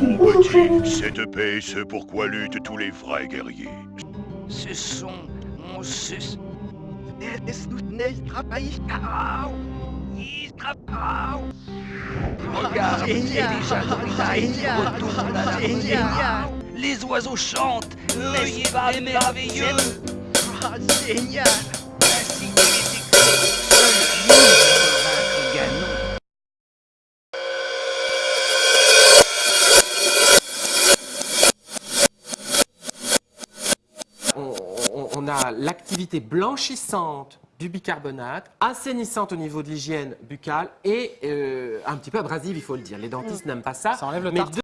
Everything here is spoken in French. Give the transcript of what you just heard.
Mon Bonjour, petit, chérie. cette paix, c'est pourquoi luttent tous les vrais guerriers. Ce sont... On se... Es tut nicht Au! Regarde, il est déjà Noutaï qui Génial. retourne à la Génial. rosée. Les oiseaux chantent, n'est-ce pas merveilleux Ah, génial on- a l'activité blanchissante du bicarbonate, assainissante au niveau de l'hygiène buccale et euh, un petit peu abrasive, il faut le dire. Les dentistes n'aiment pas ça. Ça enlève le mais.